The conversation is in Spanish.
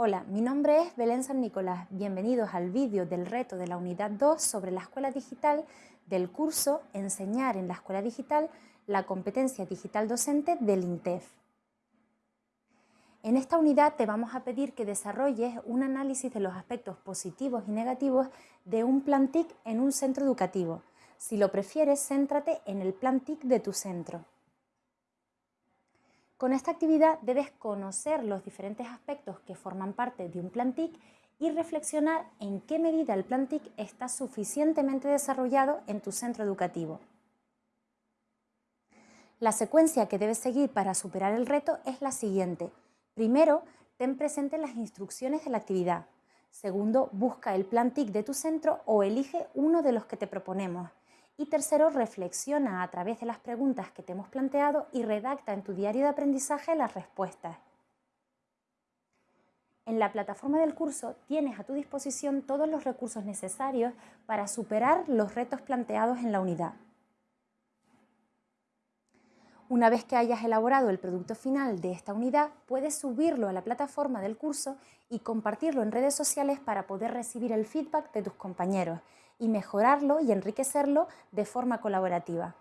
Hola, mi nombre es Belén San Nicolás. Bienvenidos al vídeo del reto de la unidad 2 sobre la escuela digital del curso Enseñar en la escuela digital la competencia digital docente del INTEF. En esta unidad te vamos a pedir que desarrolles un análisis de los aspectos positivos y negativos de un plan TIC en un centro educativo. Si lo prefieres, céntrate en el plan TIC de tu centro. Con esta actividad debes conocer los diferentes aspectos que forman parte de un plan TIC y reflexionar en qué medida el plan TIC está suficientemente desarrollado en tu centro educativo. La secuencia que debes seguir para superar el reto es la siguiente. Primero, ten presente las instrucciones de la actividad. Segundo, busca el plan TIC de tu centro o elige uno de los que te proponemos. Y tercero, reflexiona a través de las preguntas que te hemos planteado y redacta en tu diario de aprendizaje las respuestas. En la plataforma del curso tienes a tu disposición todos los recursos necesarios para superar los retos planteados en la unidad. Una vez que hayas elaborado el producto final de esta unidad, puedes subirlo a la plataforma del curso y compartirlo en redes sociales para poder recibir el feedback de tus compañeros y mejorarlo y enriquecerlo de forma colaborativa.